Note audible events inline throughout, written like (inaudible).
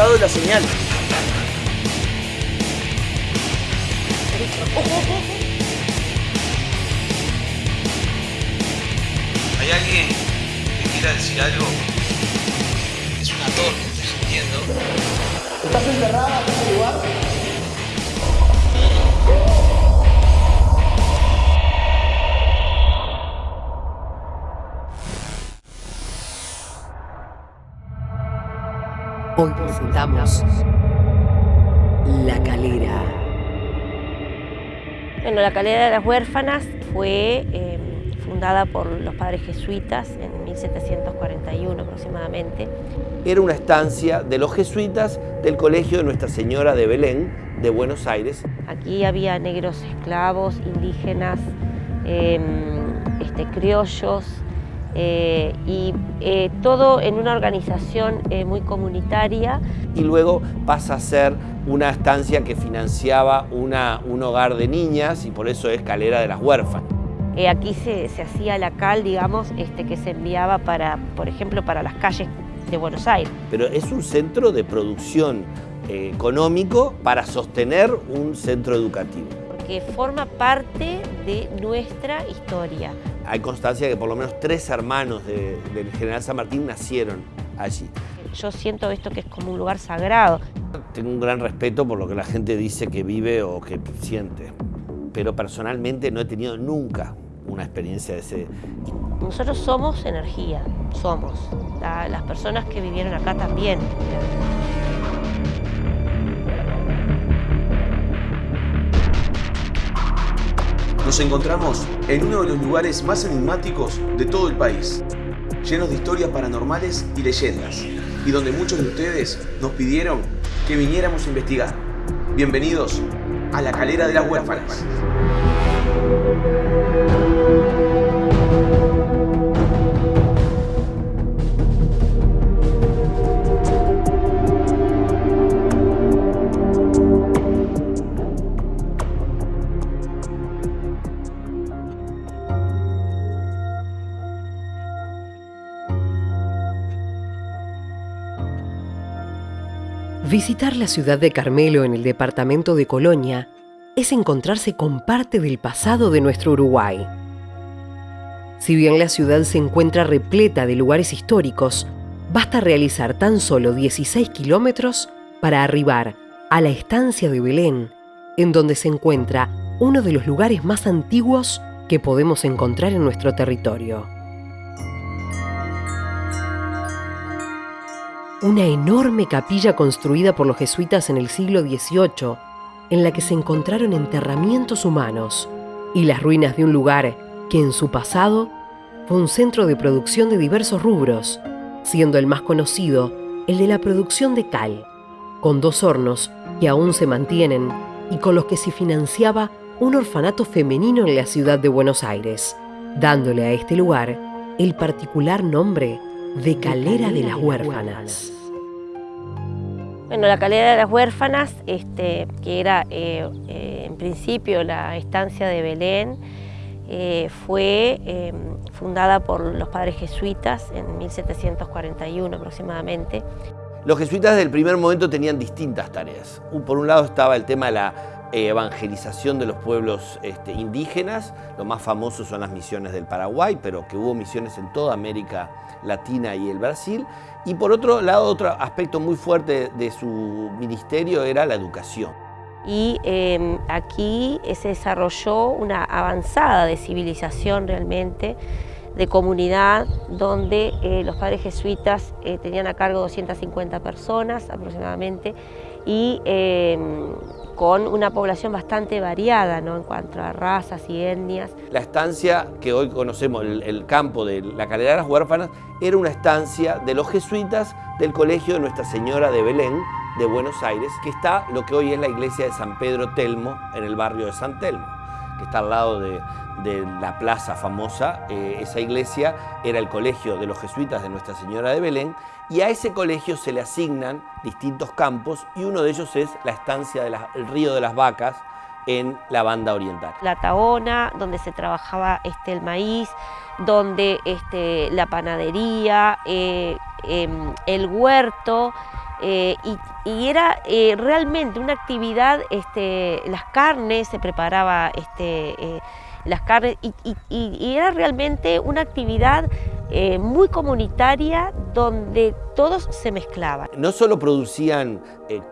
captado la Bueno, la Calera de las Huérfanas fue eh, fundada por los padres jesuitas en 1741 aproximadamente. Era una estancia de los jesuitas del Colegio de Nuestra Señora de Belén, de Buenos Aires. Aquí había negros esclavos, indígenas, eh, este, criollos, eh, y eh, todo en una organización eh, muy comunitaria. Y luego pasa a ser una estancia que financiaba una, un hogar de niñas y por eso es Calera de las Huérfanas. aquí se, se, hacía la cal, digamos, este, que se enviaba para, por ejemplo, para las calles de Buenos Aires. Pero es un centro de producción económico para sostener un centro educativo. Porque forma parte de nuestra historia hay constancia de que por lo menos tres hermanos de, del general San Martín nacieron allí. Yo siento esto que es como un lugar sagrado. Tengo un gran respeto por lo que la gente dice que vive o que siente, pero personalmente no he tenido nunca una experiencia de ese... Nosotros somos energía, somos. Las personas que vivieron acá también. Nos encontramos en uno de los lugares más enigmáticos de todo el país, llenos de historias paranormales y leyendas, y donde muchos de ustedes nos pidieron que viniéramos a investigar. Bienvenidos a la Calera de las Huérfanas. Visitar la ciudad de Carmelo en el departamento de Colonia es encontrarse con parte del pasado de nuestro Uruguay. Si bien la ciudad se encuentra repleta de lugares históricos, basta realizar tan solo 16 kilómetros para arribar a la estancia de Belén, en donde se encuentra uno de los lugares más antiguos que podemos encontrar en nuestro territorio. Una enorme capilla construida por los jesuitas en el siglo XVIII, en la que se encontraron enterramientos humanos y las ruinas de un lugar que en su pasado fue un centro de producción de diversos rubros, siendo el más conocido el de la producción de cal, con dos hornos que aún se mantienen y con los que se financiaba un orfanato femenino en la ciudad de Buenos Aires, dándole a este lugar el particular nombre de Calera de las Huérfanas. Bueno, la Calera de las Huérfanas, este, que era eh, eh, en principio la estancia de Belén, eh, fue em, fundada por los padres jesuitas en 1741 aproximadamente. Los jesuitas desde el primer momento tenían distintas tareas. Por un lado estaba el tema de la evangelización de los pueblos este, indígenas, lo más famoso son las misiones del Paraguay, pero que hubo misiones en toda América Latina y el Brasil. Y por otro lado, otro aspecto muy fuerte de su ministerio era la educación. Y em, aquí se desarrolló una avanzada de civilización realmente, de comunidad, donde eh, los padres jesuitas eh, tenían a cargo 250 personas aproximadamente y em, con una población bastante variada en cuanto a razas y etnias. La estancia que hoy conocemos, el, campo de la Calera de las Huérfanas, era una estancia de los jesuitas del Colegio de Nuestra Señora de Belén, de Buenos Aires, que está lo que hoy es la iglesia de San Pedro Telmo, en el barrio de San Telmo, que está al lado de, la plaza famosa. Eh, esa iglesia era el colegio de los jesuitas de Nuestra Señora de Belén y a ese colegio se le asignan distintos campos y uno de ellos es la estancia del río de las vacas en la banda oriental. La taona, donde se trabajaba este, el maíz, donde este, la panadería, eh, em, el huerto, Eh, y, era eh, realmente una actividad, este, las carnes, se preparaba este, eh, las carnes y, era realmente una actividad muy comunitaria donde todos se mezclaban. No solo producían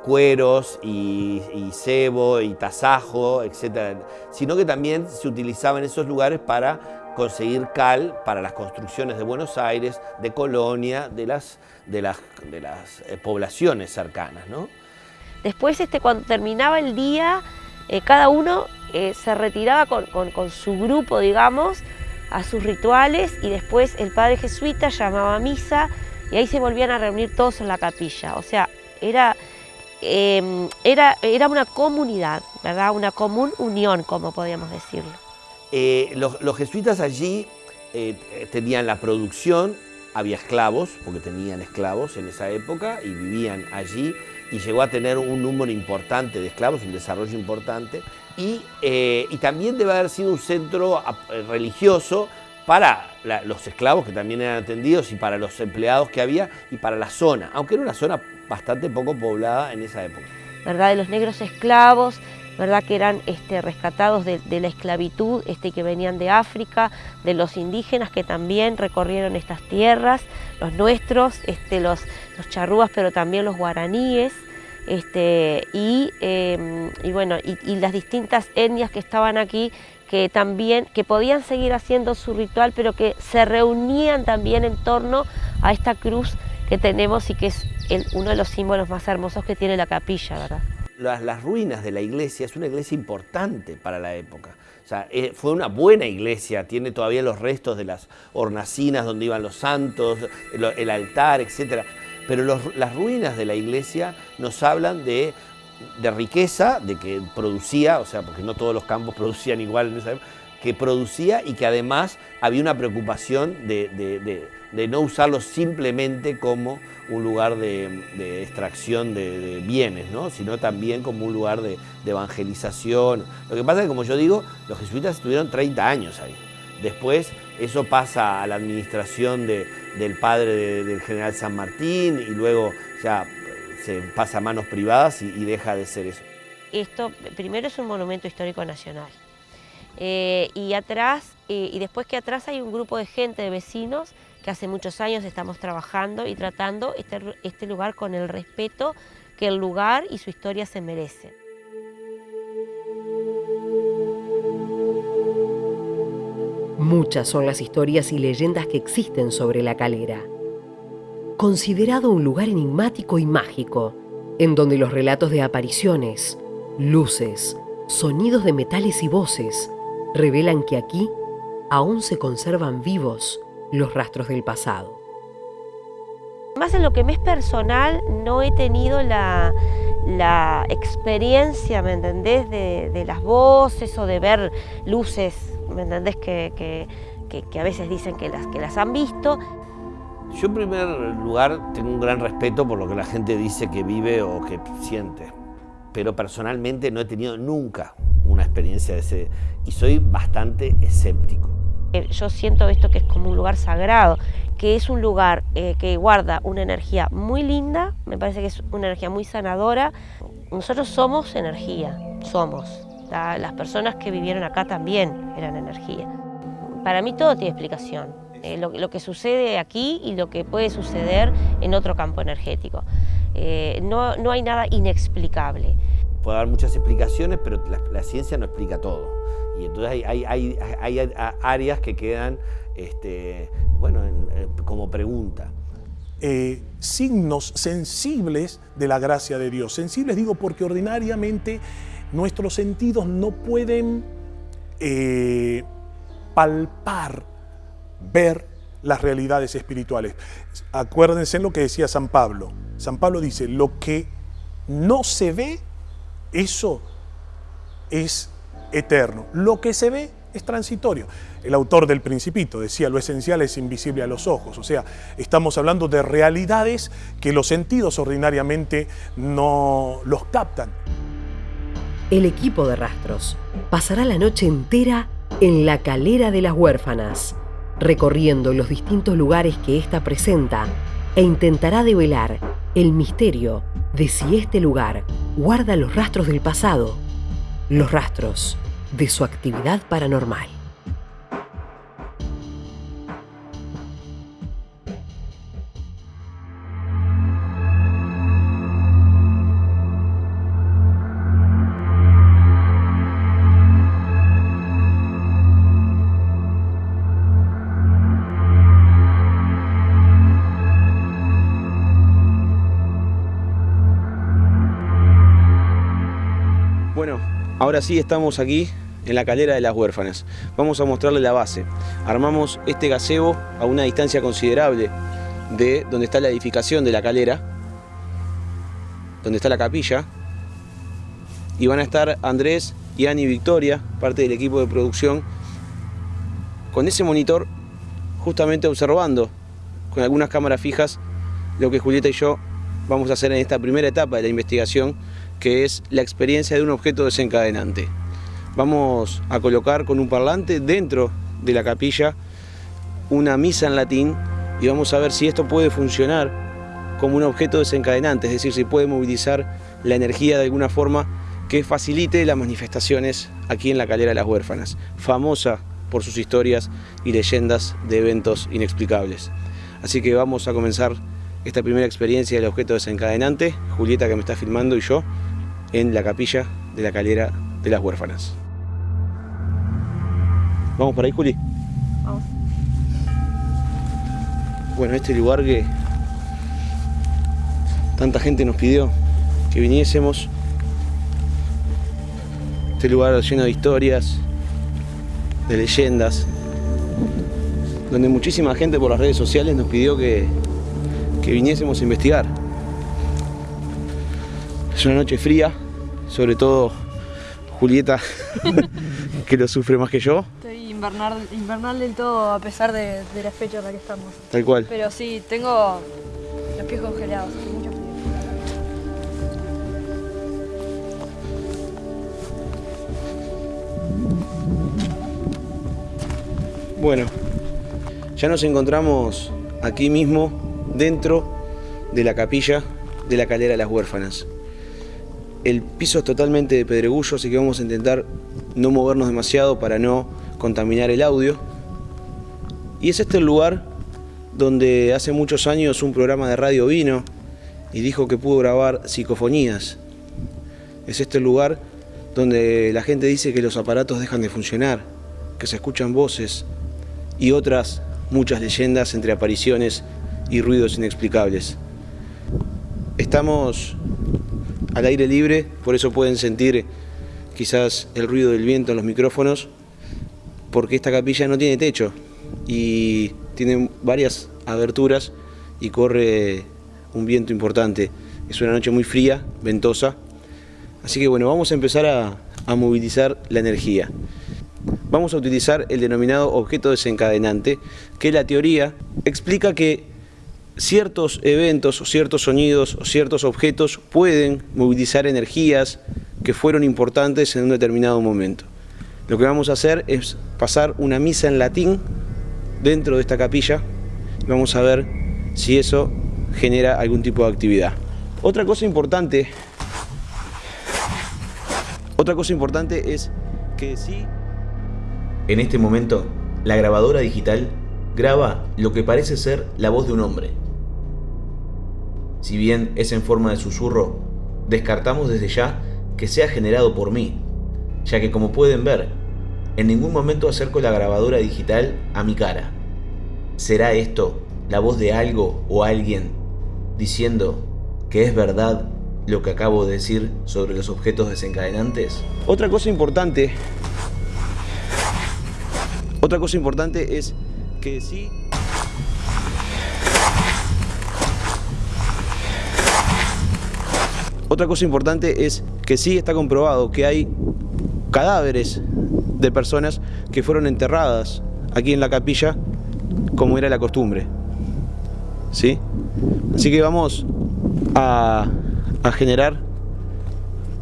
cueros y, cebo y tasajo, etcétera, sino que también se utilizaban esos lugares para conseguir cal para las construcciones de Buenos Aires, de Colonia, de las, de las, de las eh, poblaciones cercanas. ¿no? Después, este, cuando terminaba el día, eh, cada uno eh, se retiraba con, con, su grupo, digamos, a sus rituales y después el padre jesuita llamaba a misa y ahí se volvían a reunir todos en la capilla. O sea, era, em, era, era una comunidad, ¿verdad? Una común unión, como podríamos decirlo. Eh, los, jesuitas allí eh, tenían la producción, había esclavos, porque tenían esclavos en esa época y vivían allí y llegó a tener un número importante de esclavos, un desarrollo importante, y, eh, también debe haber sido un centro religioso para los esclavos que también eran atendidos y para los empleados que había y para la zona, aunque era una zona bastante poco poblada en esa época. ¿Verdad? De los negros esclavos, ¿verdad? que eran este, rescatados de, la esclavitud, este, que venían de África, de los indígenas que también recorrieron estas tierras, los nuestros, este, los, los charrúas, pero también los guaraníes, este, y, em, bueno, y, las distintas etnias que estaban aquí que también, que podían seguir haciendo su ritual, pero que se reunían también en torno a esta cruz que tenemos y que es uno de los símbolos más hermosos que tiene la capilla, ¿verdad? Las, ruinas de la iglesia, es una iglesia importante para la época. O sea, eh, fue una buena iglesia, tiene todavía los restos de las hornacinas donde iban los santos, el, altar, etc. Pero las ruinas de la iglesia nos hablan de, riqueza, de que producía, o sea, porque no todos los campos (laughs) producían igual en esa época, que producía y que además había una preocupación de de no usarlo simplemente como un lugar de, extracción de, bienes, ¿no? sino también como un lugar de, evangelización. Lo que pasa es que, como yo digo, los jesuitas estuvieron 30 años ahí. Después eso pasa a la administración del padre del general San Martín y luego ya se pasa a manos privadas y, deja de ser eso. Esto primero es un monumento histórico nacional. Eh, y atrás, eh, y después que atrás hay un grupo de gente, de vecinos, que hace muchos años estamos trabajando y tratando este, este lugar con el respeto que el lugar y su historia se merecen. Muchas son las historias y leyendas que existen sobre la calera. Considerado un lugar enigmático y mágico, en donde los relatos de apariciones, luces, sonidos de metales y voces revelan que aquí aún se conservan vivos los rastros del pasado. Más en lo que me es personal, no he tenido la, experiencia, ¿me entendés?, de, las voces o de ver luces, ¿me entendés?, que, a veces dicen que las, que las han visto. Yo en primer lugar tengo un gran respeto por lo que la gente dice que vive o que siente, pero personalmente no he tenido nunca una experiencia de ese y soy bastante escéptico. Eh, yo siento esto que es como un lugar sagrado, que es un lugar eh, que guarda una energía muy linda, me parece que es una energía muy sanadora. Nosotros somos energía, somos. Las personas que vivieron acá también eran energía. Para mí todo tiene explicación. Eh, lo, que sucede aquí y lo que puede suceder en otro campo energético. no, no hay nada inexplicable. Puede haber muchas explicaciones, pero la ciencia no explica todo. Y entonces hay, áreas que quedan este, bueno, como pregunta. Eh, signos sensibles de la gracia de Dios. Sensibles digo porque ordinariamente nuestros sentidos no pueden eh, palpar, ver las realidades espirituales. Acuérdense en lo que decía San Pablo. San Pablo dice, lo que no se ve, eso es eterno. Lo que se ve es transitorio. El autor del Principito decía, lo esencial es invisible a los ojos. O sea, estamos hablando de realidades que los sentidos ordinariamente no los captan. El equipo de rastros pasará la noche entera en la calera de las huérfanas, recorriendo los distintos lugares que ésta presenta e intentará develar el misterio de si este lugar guarda los rastros del pasado, los rastros de su actividad paranormal. Ahora sí estamos aquí en la calera de las huérfanas. Vamos a mostrarle la base. Armamos este gazebo a una distancia considerable de donde está la edificación de la calera, donde está la capilla. Y van a estar Andrés y Victoria, parte del equipo de producción, con ese monitor justamente observando con algunas cámaras fijas lo que Julieta y yo vamos a hacer en esta primera etapa de la investigación, que es la experiencia de un objeto desencadenante. Vamos a colocar con un parlante dentro de la capilla una misa en latín y vamos a ver si esto puede funcionar como un objeto desencadenante, es decir, si puede movilizar la energía de alguna forma que facilite las manifestaciones aquí en la calera de las huérfanas, famosa por sus historias y leyendas de eventos inexplicables. Así que vamos a comenzar esta primera experiencia del objeto desencadenante, Julieta que me está filmando y yo, en la capilla de la calera de las huérfanas. ¿Vamos por ahí, Juli? Vamos. Bueno, este lugar que tanta gente nos pidió que viniésemos. Este lugar lleno de historias, de leyendas, donde muchísima gente por las redes sociales nos pidió que, que viniésemos a investigar. Es una noche fría, sobre todo Julieta, (laughs) que lo sufre más que yo, Estoy invernal, invernal del todo a pesar de, de la fecha en la que estamos. tal cual. Pero sí, tengo los pies congelados, hace mucho frío. Bueno, ya nos encontramos aquí mismo, dentro de la capilla de la calera de las huérfanas. El piso es totalmente de pedregullo, así que vamos a intentar no movernos demasiado para no contaminar el audio. Y es este el lugar donde hace muchos años un programa de radio vino y dijo que pudo grabar psicofonías. Es este el lugar donde la gente dice que los aparatos dejan de funcionar, que se escuchan voces y otras muchas leyendas entre apariciones y ruidos inexplicables. Estamos al aire libre, por eso pueden sentir quizás el ruido del viento en los micrófonos, porque esta capilla no tiene techo y tiene varias aberturas y corre un viento importante. Es una noche muy fría, ventosa, así que bueno, vamos a empezar a, a movilizar la energía. Vamos a utilizar el denominado objeto desencadenante, que la teoría explica que ciertos eventos o ciertos sonidos o ciertos objetos pueden movilizar energías que fueron importantes en un determinado momento. Lo que vamos a hacer es pasar una misa en latín dentro de esta capilla y vamos a ver si eso genera algún tipo de actividad. Otra cosa importante, otra cosa importante es que sí En este momento, la grabadora digital graba lo que parece ser la voz de un hombre. Si bien es en forma de susurro, descartamos desde ya que sea generado por mí, ya que como pueden ver, en ningún momento acerco la grabadora digital a mi cara. ¿Será esto la voz de algo o alguien diciendo que es verdad lo que acabo de decir sobre los objetos desencadenantes? Otra cosa importante, otra cosa importante es que sí. Otra cosa importante es que sí está comprobado que hay cadáveres de personas que fueron enterradas aquí en la capilla como era la costumbre. ¿Sí? Así que vamos a, a generar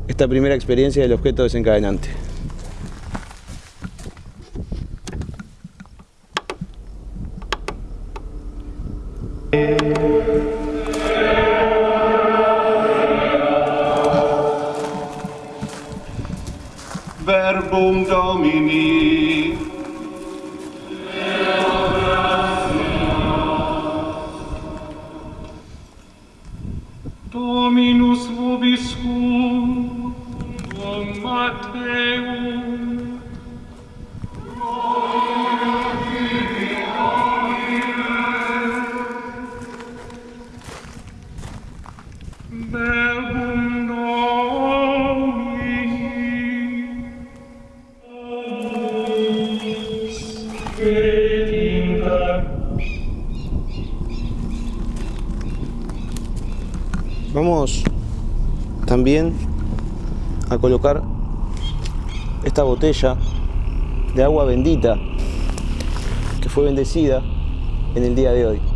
esta primera experiencia del objeto desencadenante. Sanctum Domini. Vamos también a colocar esta botella de agua bendita que fue bendecida en el día de hoy.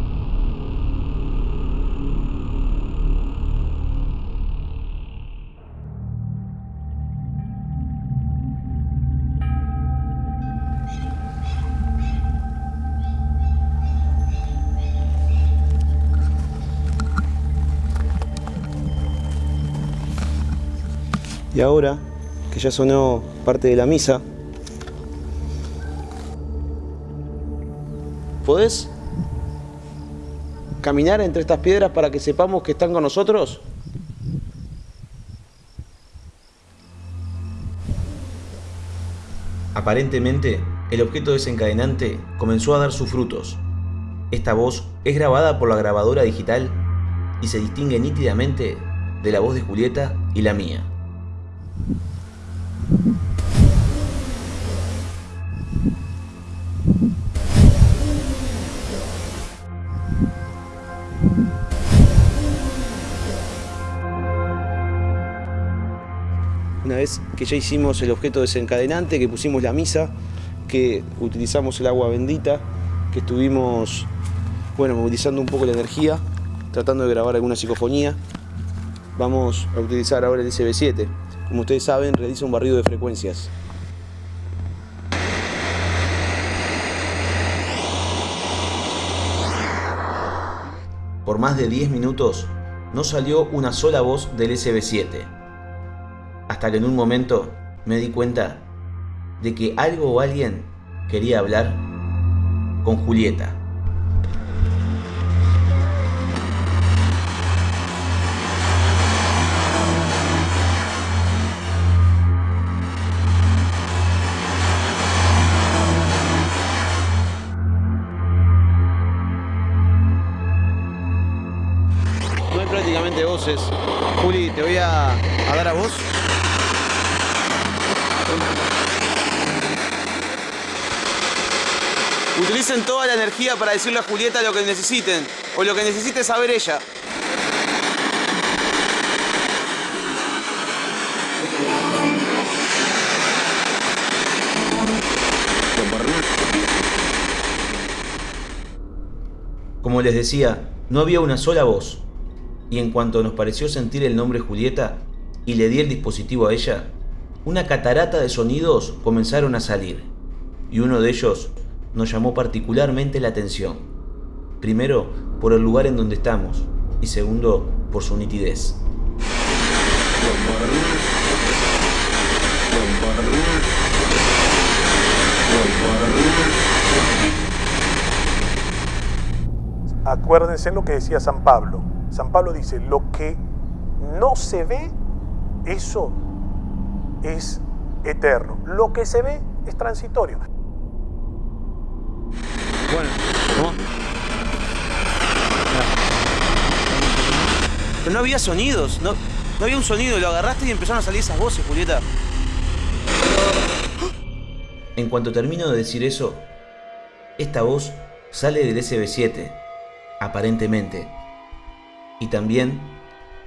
Y ahora que ya sonó parte de la misa, ¿podés caminar entre estas piedras para que sepamos que están con nosotros? Aparentemente, el objeto desencadenante comenzó a dar sus frutos. Esta voz es grabada por la grabadora digital y se distingue nítidamente de la voz de Julieta y la mía. Una vez que ya hicimos el objeto desencadenante, que pusimos la misa, que utilizamos el agua bendita, que estuvimos bueno, movilizando un poco la energía, tratando de grabar alguna psicofonía, vamos a utilizar ahora el SB7. Como ustedes saben, realiza un barrido de frecuencias. Por más de 10 minutos no salió una sola voz del SB7. Hasta que en un momento me di cuenta de que algo o alguien quería hablar con Julieta. Juli, te voy a, a dar a vos. Utilicen toda la energía para decirle a Julieta lo que necesiten o lo que necesite saber ella. Como les decía, no había una sola voz, y en cuanto nos pareció sentir el nombre Julieta y le di el dispositivo a ella, una catarata de sonidos comenzaron a salir, y uno de ellos nos llamó particularmente la atención. Primero, por el lugar en donde estamos, y segundo, por su nitidez. Acuérdense lo que decía San Pablo. San Pablo dice, lo que no se ve, eso es eterno. Lo que se ve es transitorio. Bueno, ¿cómo? Pero no había sonidos, no, no había un sonido, lo agarraste y empezaron a salir esas voces, Julieta. En cuanto termino de decir eso, esta voz sale del SB7, aparentemente, y también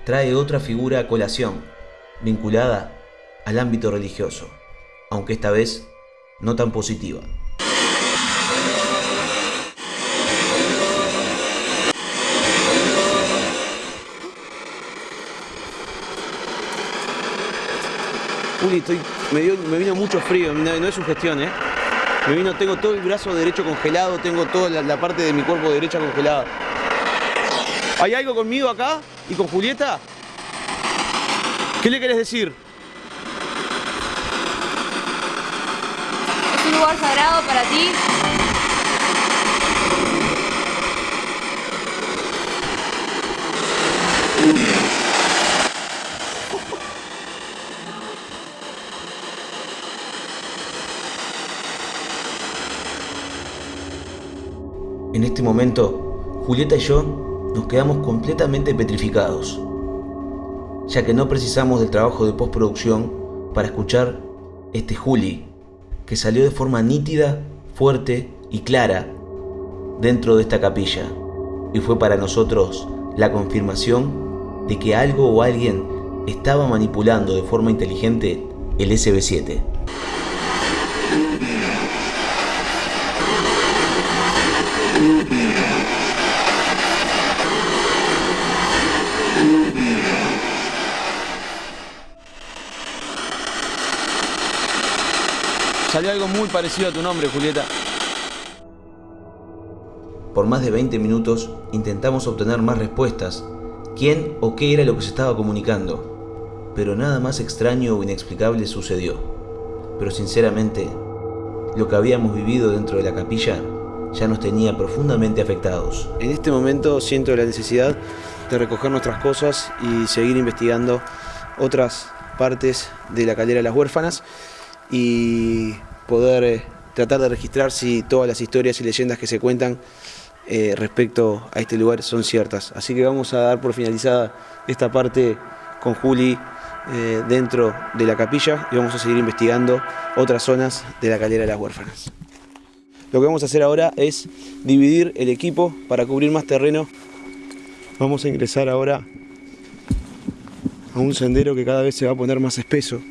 trae otra figura a colación, vinculada al ámbito religioso, aunque esta vez no tan positiva. Juli, estoy, me, vino mucho frío, no es sugestión, ¿eh? Me vino, tengo todo el brazo derecho congelado, tengo toda la, la parte de mi cuerpo derecha congelada. ¿Hay algo conmigo acá? ¿Y con Julieta? ¿Qué le querés decir? lugar sagrado para ti. En este momento, Julieta y yo nos quedamos completamente petrificados, ya que no precisamos del trabajo de postproducción para escuchar este Juli, que salió de forma nítida, fuerte y clara dentro de esta capilla, y fue para nosotros la confirmación de que algo o alguien estaba manipulando de forma inteligente el SB7. Salió algo muy parecido a tu nombre, Julieta. Por más de 20 minutos intentamos obtener más respuestas, quién o qué era lo que se estaba comunicando, pero nada más extraño o inexplicable sucedió. Pero sinceramente, lo que habíamos vivido dentro de la capilla ya nos tenía profundamente afectados. En este momento siento la necesidad de recoger nuestras cosas y seguir investigando otras partes de la caldera de las huérfanas y poder eh, tratar de registrar si todas las historias y leyendas que se cuentan eh, respecto a este lugar son ciertas. Así que vamos a dar por finalizada esta parte con Juli eh, dentro de la capilla y vamos a seguir investigando otras zonas de la caldera de las huérfanas. Lo que vamos a hacer ahora es dividir el equipo para cubrir más terreno. Vamos a ingresar ahora a un sendero que cada vez se va a poner más espeso.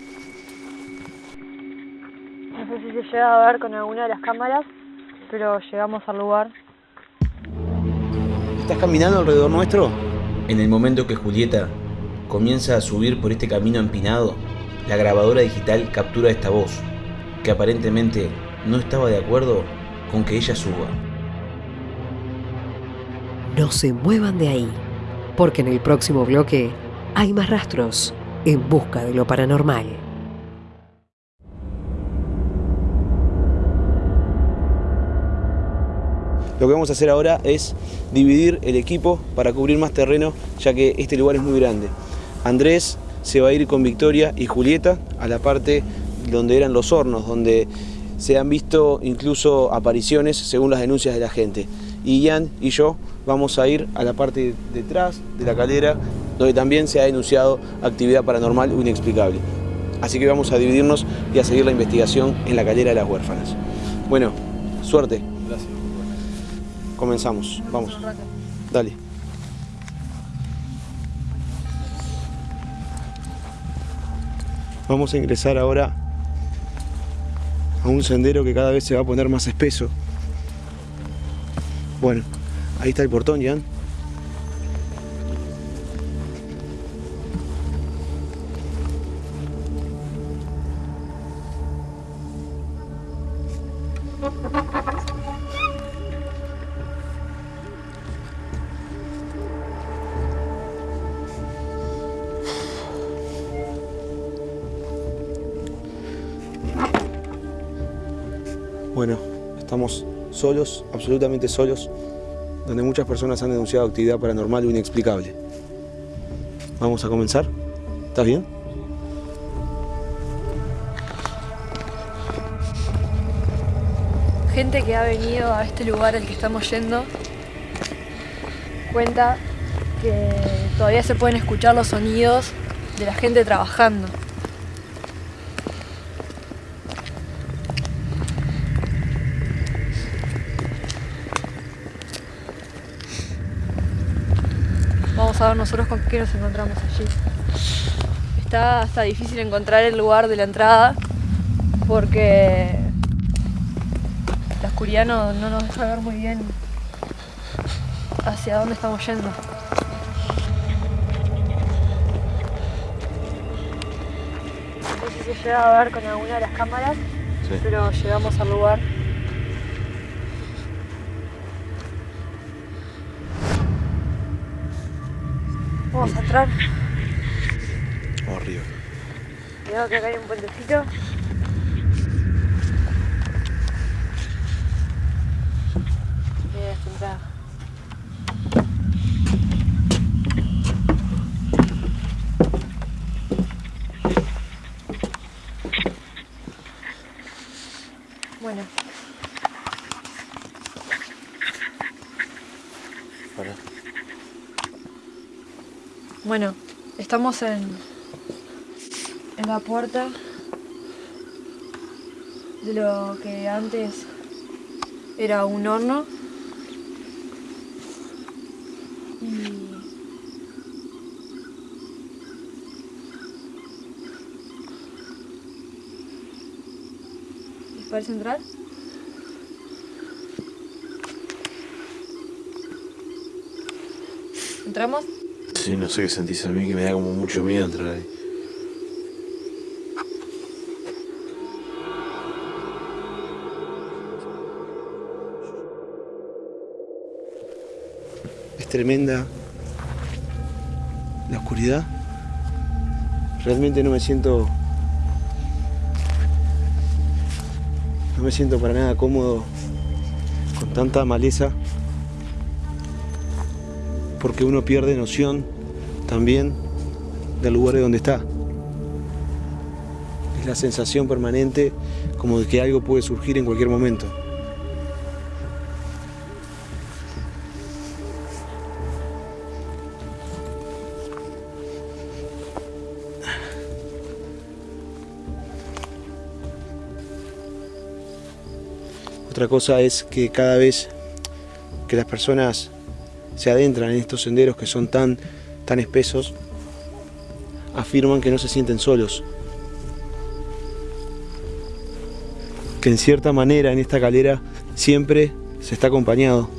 Llega a ver con alguna de las cámaras, pero llegamos al lugar. ¿Estás caminando alrededor nuestro? En el momento que Julieta comienza a subir por este camino empinado, la grabadora digital captura esta voz, que aparentemente no estaba de acuerdo con que ella suba. No se muevan de ahí, porque en el próximo bloque hay más rastros en busca de lo paranormal. Lo que vamos a hacer ahora es dividir el equipo para cubrir más terreno, ya que este lugar es muy grande. Andrés se va a ir con Victoria y Julieta a la parte donde eran los hornos, donde se han visto incluso apariciones según las denuncias de la gente. Y Ian y yo vamos a ir a la parte detrás de la calera, donde también se ha denunciado actividad paranormal o inexplicable. Así que vamos a dividirnos y a seguir la investigación en la calera de las huérfanas. Bueno, suerte. Comenzamos, vamos. Dale. Vamos a ingresar ahora a un sendero que cada vez se va a poner más espeso. Bueno, ahí está el portón, Jan. Solos, absolutamente solos, donde muchas personas han denunciado actividad paranormal o inexplicable. Vamos a comenzar. ¿Estás bien? Gente que ha venido a este lugar al que estamos yendo cuenta que todavía se pueden escuchar los sonidos de la gente trabajando. Nosotros con qué nos encontramos allí. Está hasta difícil encontrar el lugar de la entrada porque la oscuridad no, no nos deja ver muy bien hacia dónde estamos yendo. No sé si se llega a ver con alguna de las cámaras, pero llegamos al lugar. Entrar. Arriba. Cuidado que acá hay un puentecito. Bueno. Bueno, estamos en, en la puerta de lo que antes era un horno. Y ¿Les parece entrar? ¿Entramos? No sé qué sentís a mí, que me da como mucho miedo entrar ahí. Es tremenda la oscuridad. Realmente no me siento... No me siento para nada cómodo con tanta maleza porque uno pierde noción también del lugar de donde está. Es la sensación permanente como de que algo puede surgir en cualquier momento. Otra cosa es que cada vez que las personas se adentran en estos senderos que son tan, tan espesos, afirman que no se sienten solos. Que en cierta manera en esta calera siempre se está acompañado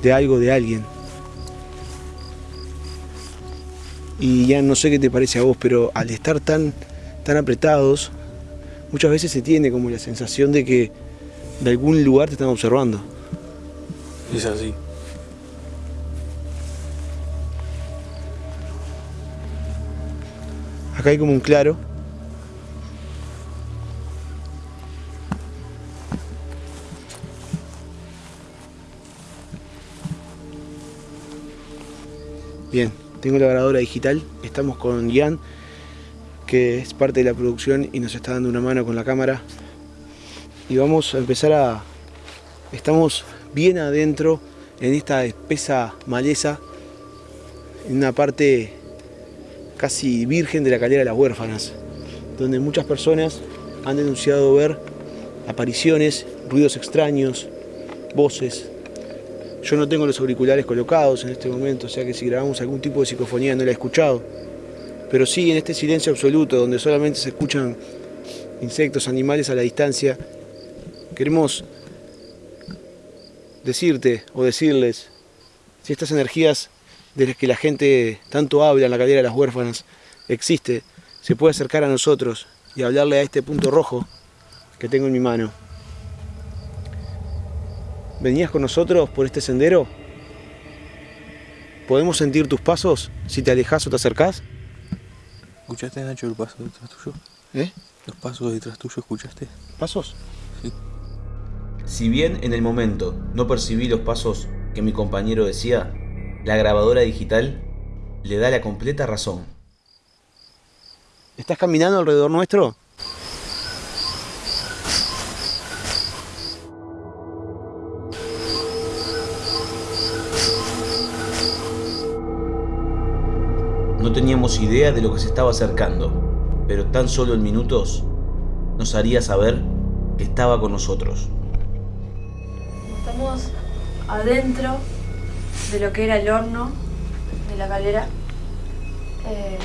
de algo, de alguien. Y ya no sé qué te parece a vos, pero al estar tan, tan apretados, muchas veces se tiene como la sensación de que de algún lugar te están observando. Es así. Acá hay como un claro. Bien, tengo la grabadora digital. Estamos con Ian, que es parte de la producción y nos está dando una mano con la cámara. Y vamos a empezar a... Estamos bien adentro en esta espesa maleza, en una parte casi virgen de la calera de las huérfanas, donde muchas personas han denunciado ver apariciones, ruidos extraños, voces. Yo no tengo los auriculares colocados en este momento, o sea que si grabamos algún tipo de psicofonía no la he escuchado. Pero sí, en este silencio absoluto, donde solamente se escuchan insectos, animales a la distancia, queremos decirte o decirles si estas energías de las que la gente tanto habla en la calera de las huérfanas existe, se puede acercar a nosotros y hablarle a este punto rojo que tengo en mi mano. ¿Venías con nosotros por este sendero? ¿Podemos sentir tus pasos si te alejas o te acercás? ¿Escuchaste, Nacho, el paso detrás tuyo? ¿Eh? ¿Los pasos detrás tuyo escuchaste? ¿Pasos? Sí. Si bien en el momento no percibí los pasos que mi compañero decía, la grabadora digital le da la completa razón. ¿Estás caminando alrededor nuestro? No teníamos idea de lo que se estaba acercando, pero tan solo en minutos nos haría saber que estaba con nosotros. Estamos adentro de lo que era el horno de la calera. Eh,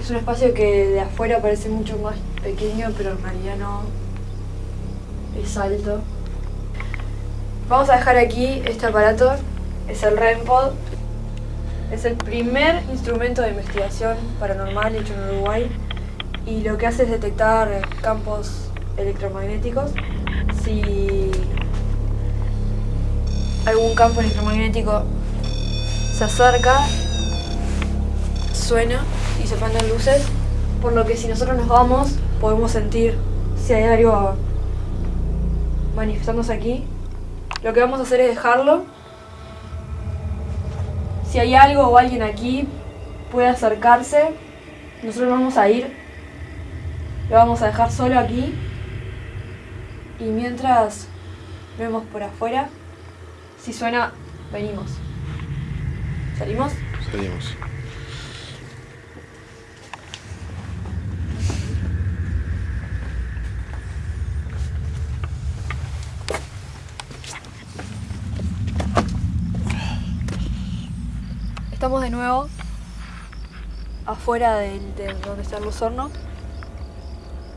es un espacio que de afuera parece mucho más pequeño, pero en realidad no. Es alto. Vamos a dejar aquí este aparato. Es el REMPOD. Es el primer instrumento de investigación paranormal hecho en Uruguay. Y lo que hace es detectar campos electromagnéticos. Si algún campo electromagnético se acerca, suena y se prenden luces, por lo que si nosotros nos vamos podemos sentir si hay algo manifestándose aquí. Lo que vamos a hacer es dejarlo. Si hay algo o alguien aquí puede acercarse, nosotros vamos a ir Lo vamos a dejar solo aquí. Y mientras vemos por afuera, si suena, venimos. ¿Salimos? Salimos. Estamos de nuevo afuera de, donde está el Luz Horno.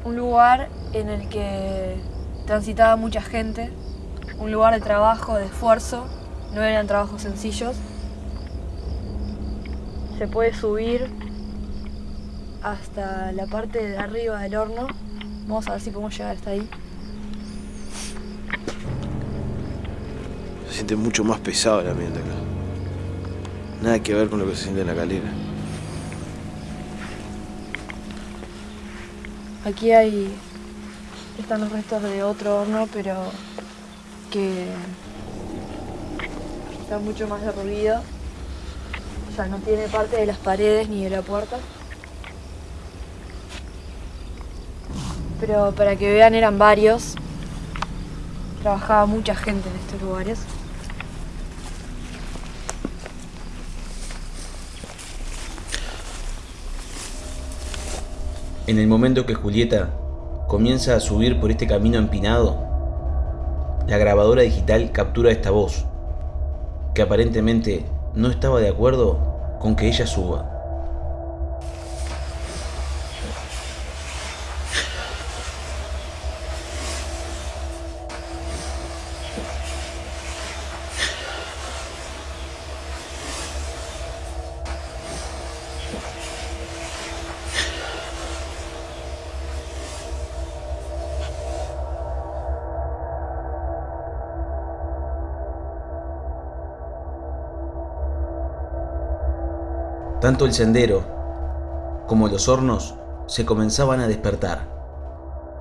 Un lugar en el que transitaba mucha gente. Un lugar de trabajo, de esfuerzo. No eran trabajos sencillos. Se puede subir hasta la parte de arriba del horno. Vamos a ver si podemos llegar hasta ahí. Se siente mucho más pesado el ambiente acá. Nada que ver con lo que se siente en la calera. Aquí hay. están los restos de otro horno, pero que está mucho más derruido. O sea, no tiene parte de las paredes ni de la puerta. Pero para que vean, eran varios. Trabajaba mucha gente en estos lugares. En el momento que Julieta comienza a subir por este camino empinado, la grabadora digital captura esta voz, que aparentemente no estaba de acuerdo con que ella suba. Tanto el sendero como los hornos se comenzaban a despertar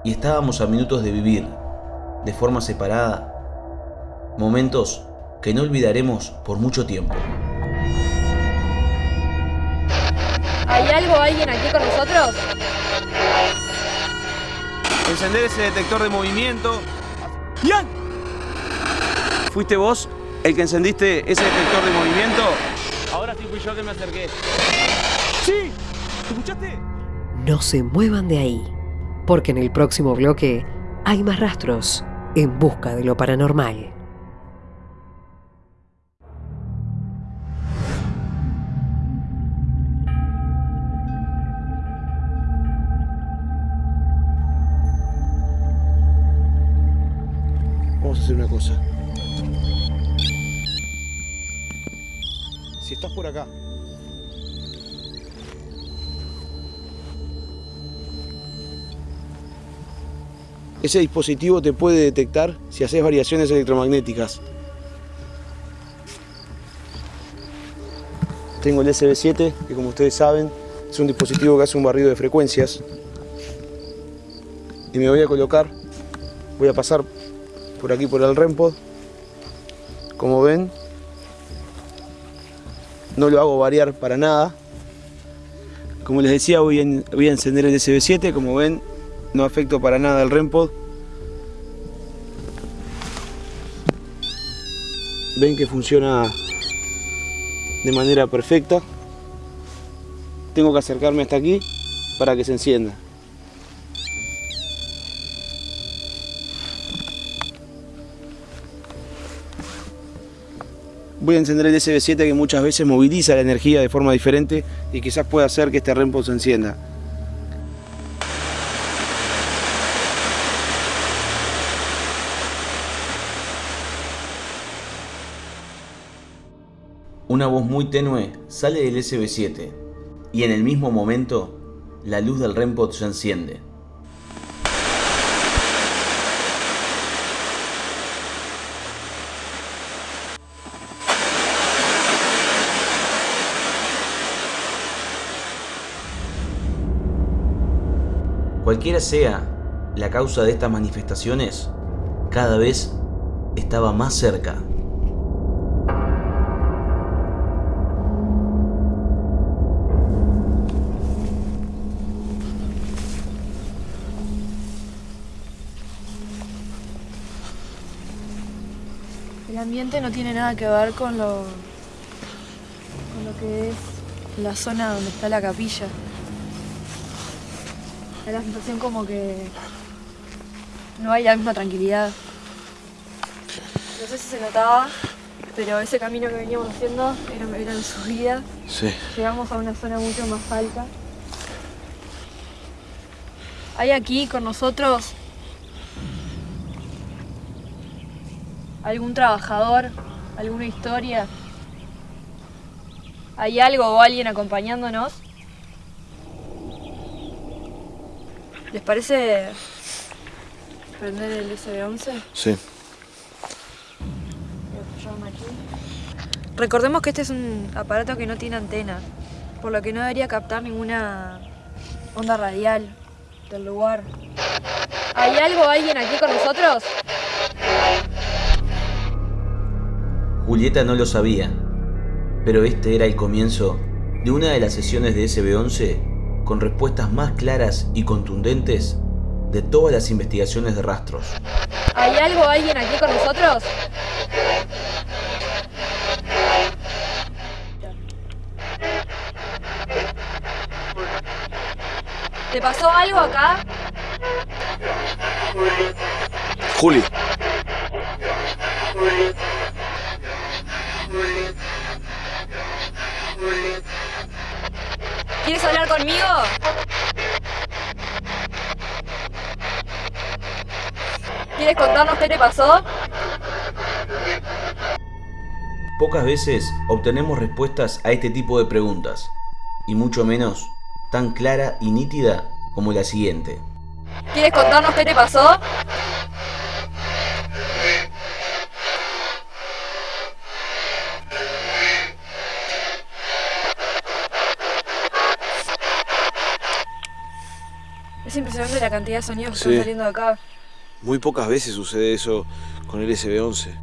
y estábamos a minutos de vivir, de forma separada, momentos que no olvidaremos por mucho tiempo. ¿Hay algo, alguien aquí con nosotros? Encender ese detector de movimiento. ¡Ian! ¿Fuiste vos el que encendiste ese detector de movimiento? Ahora sí fui yo que me acerqué. ¡Sí! ¿Escuchaste? No se muevan de ahí, porque en el próximo bloque hay más rastros en busca de lo paranormal. Vamos a hacer una cosa. Ese dispositivo te puede detectar si haces variaciones electromagnéticas. Tengo el SB7, que como ustedes saben, es un dispositivo que hace un barrido de frecuencias. Y me voy a colocar, voy a pasar por aquí por el REMPOD. Como ven, no lo hago variar para nada. Como les decía, voy a, voy a encender el SB7, como ven, no afecto para nada el REMPOD. Ven que funciona de manera perfecta. Tengo que acercarme hasta aquí para que se encienda. Voy a encender el SB7 que muchas veces moviliza la energía de forma diferente y quizás pueda hacer que este REMPOD se encienda. Una voz muy tenue sale del SB7 y en el mismo momento la luz del REMPOD se enciende. Cualquiera sea la causa de estas manifestaciones, cada vez estaba más cerca. El ambiente no tiene nada que ver con lo, con lo que es la zona donde está la capilla. Da la sensación como que no hay la misma tranquilidad. No sé si se notaba, pero ese camino que veníamos haciendo era, era en subida. Sí. Llegamos a una zona mucho más alta. Hay aquí con nosotros algún trabajador, alguna historia. ¿Hay algo o alguien acompañándonos? ¿Les parece prender el SB11? Sí. Recordemos que este es un aparato que no tiene antena, por lo que no debería captar ninguna onda radial del lugar. ¿Hay algo o alguien aquí con nosotros? Julieta no lo sabía, pero este era el comienzo de una de las sesiones de SB11 con respuestas más claras y contundentes de todas las investigaciones de rastros. ¿Hay algo alguien aquí con nosotros? ¿Te pasó algo acá? Juli. ¿Quieres hablar conmigo? ¿Quieres contarnos qué te pasó? Pocas veces obtenemos respuestas a este tipo de preguntas, y mucho menos tan clara y nítida como la siguiente. ¿Quieres contarnos qué te pasó? La cantidad de sonidos que Sí. están saliendo de acá. Muy pocas veces sucede eso con el SB11.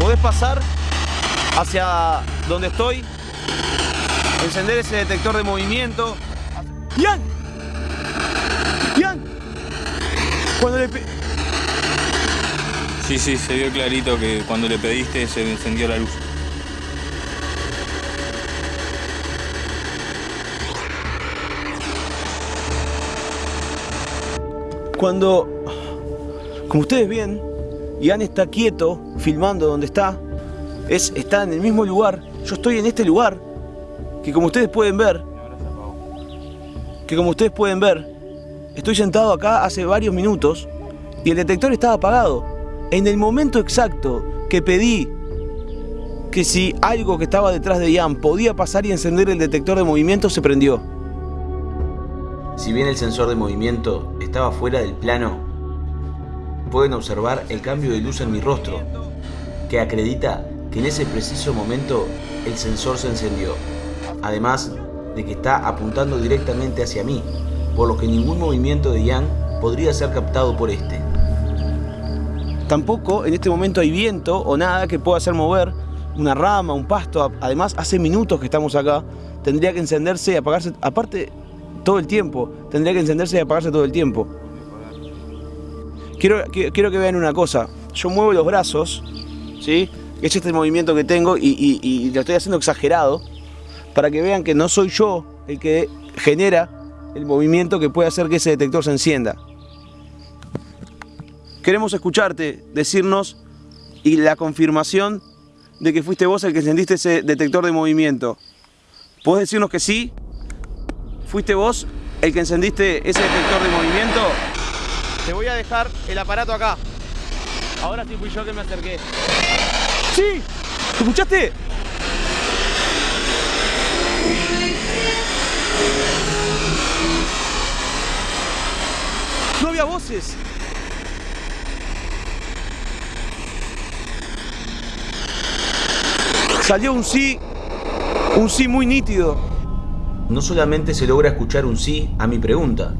¿Podés pasar hacia donde estoy? Encender ese detector de movimiento. ¡Ian! ¡Ian! Cuando le Sí, sí, se vio clarito que cuando le pediste se encendió la luz. Cuando, como ustedes ven, Ian está quieto, filmando donde está, es, está en el mismo lugar, yo estoy en este lugar, que como ustedes pueden ver, que como ustedes pueden ver, estoy sentado acá hace varios minutos y el detector estaba apagado. En el momento exacto que pedí que si algo que estaba detrás de Ian podía pasar y encender el detector de movimiento, se prendió. Si bien el sensor de movimiento estaba fuera del plano, pueden observar el cambio de luz en mi rostro, que acredita que en ese preciso momento el sensor se encendió. Además de que está apuntando directamente hacia mí, por lo que ningún movimiento de Ian podría ser captado por este. Tampoco en este momento hay viento o nada que pueda hacer mover una rama, un pasto. Además, hace minutos que estamos acá. Tendría que encenderse y apagarse, aparte, todo el tiempo. Tendría que encenderse y apagarse todo el tiempo. Quiero, quiero que vean una cosa. Yo muevo los brazos, ¿sí? Es este movimiento que tengo y- y lo estoy haciendo exagerado para que vean que no soy yo el que genera el movimiento que puede hacer que ese detector se encienda. Queremos escucharte decirnos y la confirmación de que fuiste vos el que encendiste ese detector de movimiento. ¿Podés decirnos que sí? ¿Fuiste vos el que encendiste ese detector de movimiento? Te voy a dejar el aparato acá. Ahora sí fui yo que me acerqué. ¡Sí! ¿Escuchaste? No había voces. Salió un sí, un sí muy nítido. No solamente se logra escuchar un sí a mi pregunta,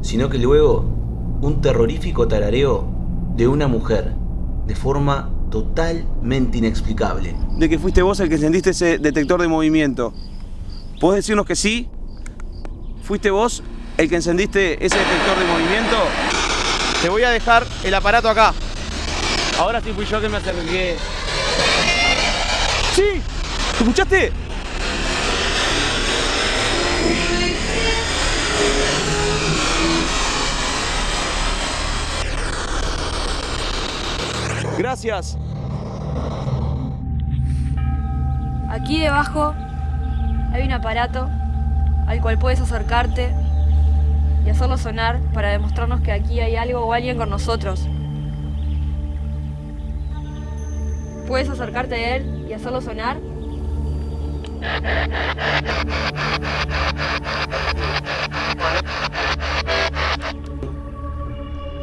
sino que luego un terrorífico tarareo de una mujer, de forma totalmente inexplicable. de que fuiste vos el que encendiste ese detector de movimiento. ¿Podés decirnos que sí? ¿fuiste vos el que encendiste ese detector de movimiento? Te voy a dejar el aparato acá. Ahora sí fui yo que me acerqué. ¡Sí! ¿Escuchaste? Gracias. Aquí debajo hay un aparato al cual puedes acercarte y hacerlo sonar para demostrarnos que aquí hay algo o alguien con nosotros. Puedes acercarte a él y hacerlo sonar.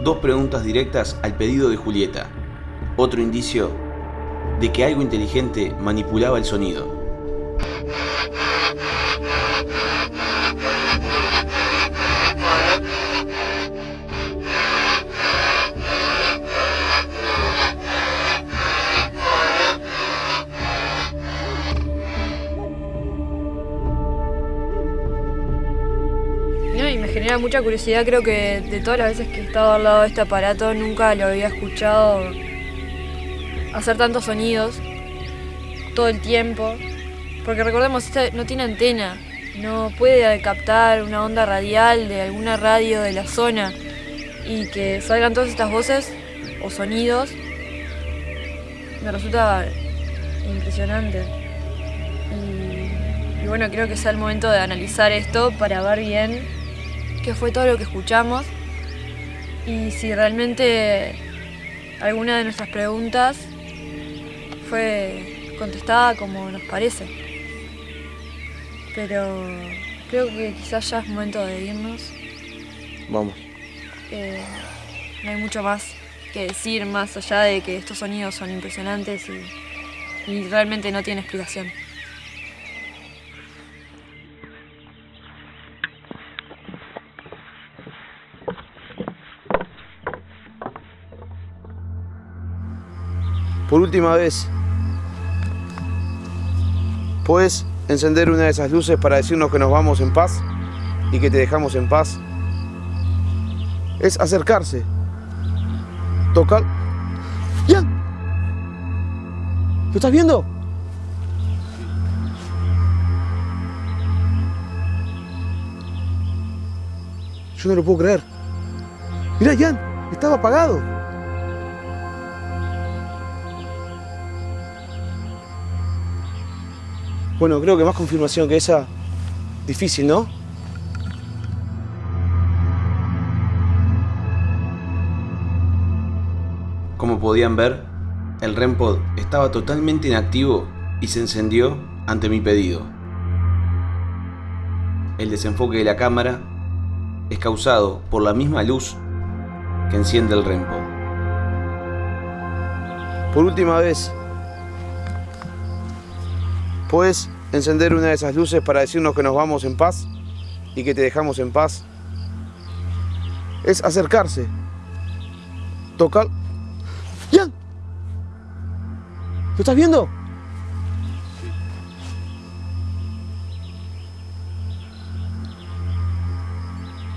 Dos preguntas directas al pedido de Julieta. Otro indicio de que algo inteligente manipulaba el sonido. Genera mucha curiosidad, creo que de todas las veces que he estado al lado de este aparato nunca lo había escuchado hacer tantos sonidos todo el tiempo. Porque recordemos, este no tiene antena, no puede captar una onda radial de alguna radio de la zona y que salgan todas estas voces o sonidos me resulta impresionante. Y, y bueno, creo que sea el momento de analizar esto para ver bien qué fue todo lo que escuchamos y si realmente alguna de nuestras preguntas fue contestada como nos parece. Pero creo que quizás ya es momento de irnos. Vamos. Eh, no hay mucho más que decir más allá de que estos sonidos son impresionantes y, y realmente no tienen explicación. Por última vez, ¿puedes encender una de esas luces para decirnos que nos vamos en paz y que te dejamos en paz? Es acercarse, tocar... ¡Ian! ¿Lo estás viendo? Yo no lo puedo creer. Mirá, Jan, estaba apagado. Bueno, creo que más confirmación que esa, difícil, ¿no? Como podían ver, el REMPOD estaba totalmente inactivo y se encendió ante mi pedido. El desenfoque de la cámara es causado por la misma luz que enciende el REMPOD. Por última vez, ¿puedes encender una de esas luces para decirnos que nos vamos en paz y que te dejamos en paz? Es acercarse, tocar... ¡Jan! ¿Lo estás viendo?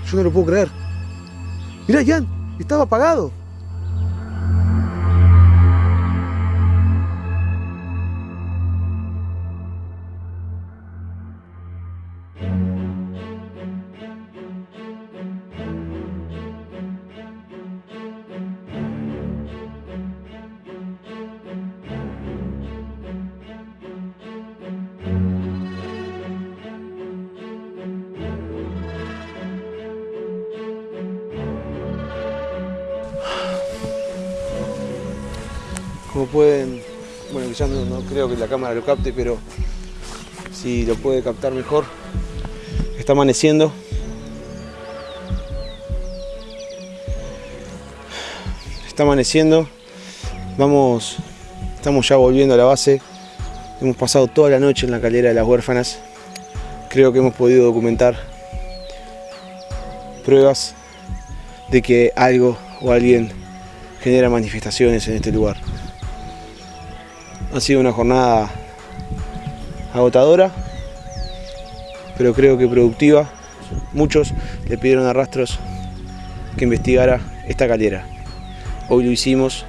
Yo no lo puedo creer. Mira, Jan, estaba apagado. Pueden, bueno, quizás no, no creo que la cámara lo capte, pero si lo puede captar mejor, está amaneciendo. Está amaneciendo, vamos, estamos ya volviendo a la base. Hemos pasado toda la noche en la calera de las huérfanas. Creo que hemos podido documentar pruebas de que algo o alguien genera manifestaciones en este lugar. Ha sido una jornada agotadora, pero creo que productiva Muchos le pidieron a Rastros que investigara esta caldera. Hoy lo hicimos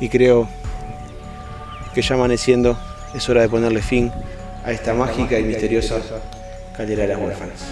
y creo que ya amaneciendo es hora de ponerle fin a esta mágica y misteriosa caldera de las huérfanas.